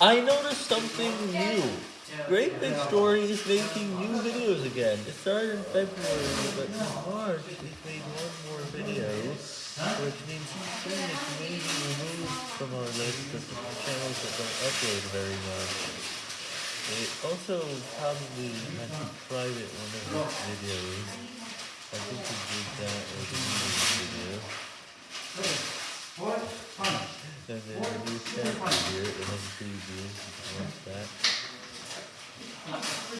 I noticed something new. Great Big Story is making new videos again. It started in February, but in March it made one more video, which means soon it may be removed from our list of channels that don't upload very much. It also probably had to private one of its videos. I think it did that with a new video. And then released that.